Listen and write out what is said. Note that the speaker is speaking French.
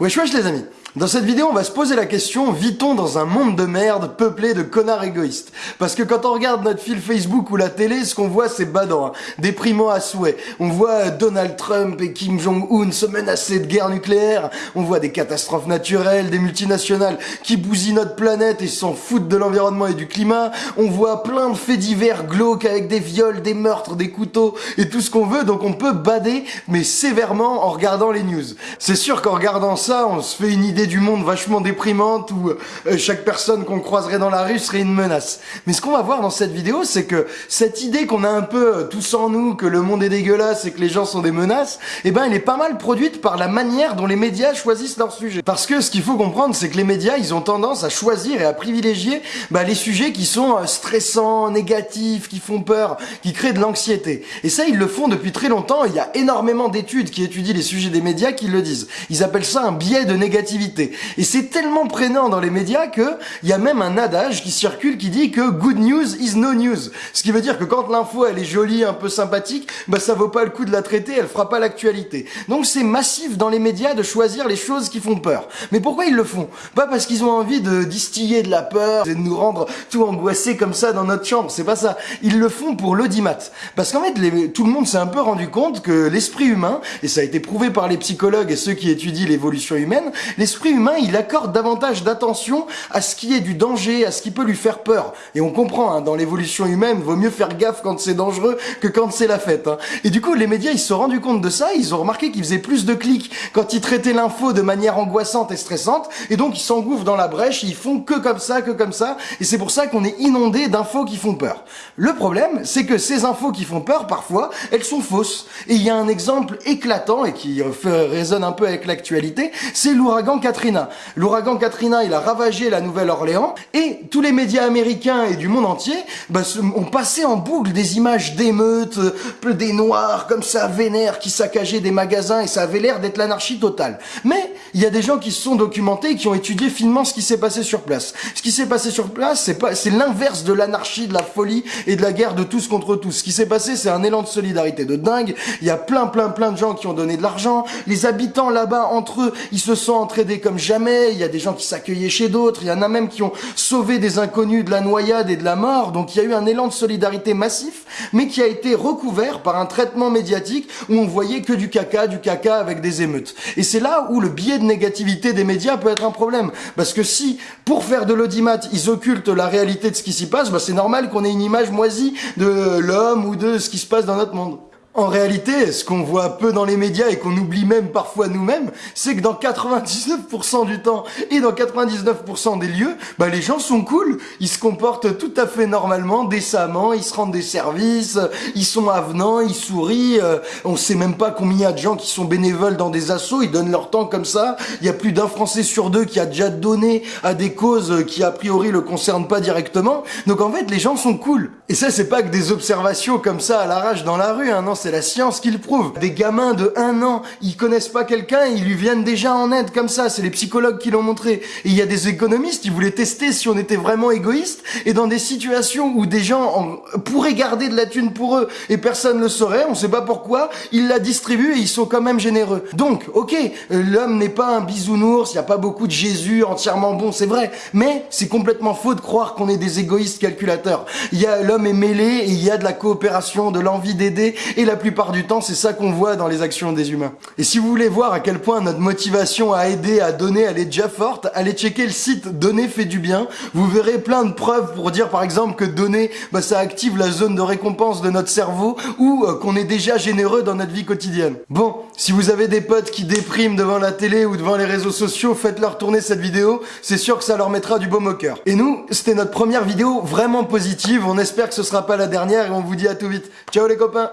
Wesh wesh les amis Dans cette vidéo, on va se poser la question, vit-on dans un monde de merde peuplé de connards égoïstes? Parce que quand on regarde notre fil Facebook ou la télé, ce qu'on voit c'est badant, hein. déprimant à souhait. On voit euh, Donald Trump et Kim Jong-un se menacer de guerre nucléaire, on voit des catastrophes naturelles, des multinationales qui bousillent notre planète et s'en foutent de l'environnement et du climat, on voit plein de faits divers glauques avec des viols, des meurtres, des couteaux et tout ce qu'on veut, donc on peut bader, mais sévèrement en regardant les news. C'est sûr qu'en regardant ça, on se fait une idée du monde vachement déprimante où euh, chaque personne qu'on croiserait dans la rue serait une menace. Mais ce qu'on va voir dans cette vidéo, c'est que cette idée qu'on a un peu euh, tous en nous, que le monde est dégueulasse et que les gens sont des menaces, eh ben elle est pas mal produite par la manière dont les médias choisissent leur sujet. Parce que ce qu'il faut comprendre, c'est que les médias, ils ont tendance à choisir et à privilégier bah, les sujets qui sont euh, stressants, négatifs, qui font peur, qui créent de l'anxiété. Et ça, ils le font depuis très longtemps. Il y a énormément d'études qui étudient les sujets des médias qui le disent. Ils appellent ça un biais de négativité. Et c'est tellement prégnant dans les médias que il y a même un adage qui circule qui dit que good news is no news. Ce qui veut dire que quand l'info elle est jolie, un peu sympathique, bah ça vaut pas le coup de la traiter, elle fera pas l'actualité. Donc c'est massif dans les médias de choisir les choses qui font peur. Mais pourquoi ils le font? Pas parce qu'ils ont envie de distiller de la peur et de nous rendre tout angoissés comme ça dans notre chambre, c'est pas ça. Ils le font pour l'audimat. Parce qu'en fait, tout le monde s'est un peu rendu compte que l'esprit humain, et ça a été prouvé par les psychologues et ceux qui étudient l'évolution humaine, l'esprit humain, il accorde davantage d'attention à ce qui est du danger, à ce qui peut lui faire peur. Et on comprend, hein, dans l'évolution humaine, vaut mieux faire gaffe quand c'est dangereux que quand c'est la fête. Hein. Et du coup, les médias, ils se sont rendus compte de ça, ils ont remarqué qu'ils faisaient plus de clics quand ils traitaient l'info de manière angoissante et stressante, et donc ils s'engouffrent dans la brèche, ils font que comme ça, que comme ça, et c'est pour ça qu'on est inondé d'infos qui font peur. Le problème, c'est que ces infos qui font peur, parfois, elles sont fausses. Et il y a un exemple éclatant, et qui résonne un peu avec l'actualité, c'est l'ouragan Katrina. L'ouragan Katrina, il a ravagé la Nouvelle-Orléans et tous les médias américains et du monde entier bah, ont passé en boucle des images d'émeutes, euh, des noirs comme ça vénères qui saccageaient des magasins et ça avait l'air d'être l'anarchie totale. Mais il y a des gens qui se sont documentés et qui ont étudié finement ce qui s'est passé sur place. Ce qui s'est passé sur place, c'est c'est l'inverse de l'anarchie, de la folie et de la guerre de tous contre tous. Ce qui s'est passé, c'est un élan de solidarité de dingue. Il y a plein, plein, plein de gens qui ont donné de l'argent. Les habitants là-bas, entre eux, ils se sont entraidés comme jamais. Il y a des gens qui s'accueillaient chez d'autres. Il y en a même qui ont sauvé des inconnus de la noyade et de la mort. Donc il y a eu un élan de solidarité massif, mais qui a été recouvert par un traitement médiatique où on voyait que du caca, du caca avec des émeutes. Et c'est là où le biais de négativité des médias peut être un problème. Parce que si, pour faire de l'audimat, ils occultent la réalité de ce qui s'y passe, bah c'est normal qu'on ait une image moisie de l'homme ou de ce qui se passe dans notre monde. En réalité, ce qu'on voit peu dans les médias et qu'on oublie même parfois nous-mêmes, c'est que dans 99% du temps et dans 99% des lieux, bah les gens sont cool, ils se comportent tout à fait normalement, décemment, ils se rendent des services, ils sont avenants, ils sourient, euh, on sait même pas combien il y a de gens qui sont bénévoles dans des assos, ils donnent leur temps comme ça, il y a plus d'un Français sur deux qui a déjà donné à des causes qui a priori le concernent pas directement, donc en fait les gens sont cool. Et ça c'est pas que des observations comme ça à l'arrache dans la rue, hein, non c'est la science qui le prouve. Des gamins de un an, ils connaissent pas quelqu'un, ils lui viennent déjà en aide comme ça, c'est les psychologues qui l'ont montré. Et il y a des économistes qui voulaient tester si on était vraiment égoïste, et dans des situations où des gens pourraient garder de la thune pour eux, et personne le saurait, on sait pas pourquoi, ils la distribuent et ils sont quand même généreux. Donc, ok, euh, l'homme n'est pas un bisounours, il y a pas beaucoup de Jésus entièrement bon, c'est vrai, mais c'est complètement faux de croire qu'on est des égoïstes calculateurs. Il y a l'homme est mêlé, et il y a de la coopération, de l'envie d'aider, et la plupart du temps, c'est ça qu'on voit dans les actions des humains. Et si vous voulez voir à quel point notre motivation à aider, à donner, elle est déjà forte, allez checker le site Donner fait du bien. Vous verrez plein de preuves pour dire par exemple que donner, bah, ça active la zone de récompense de notre cerveau ou euh, qu'on est déjà généreux dans notre vie quotidienne. Bon, si vous avez des potes qui dépriment devant la télé ou devant les réseaux sociaux, faites-leur tourner cette vidéo, c'est sûr que ça leur mettra du baume au cœur. Et nous, c'était notre première vidéo vraiment positive, on espère que ce sera pas la dernière et on vous dit à tout vite. Ciao les copains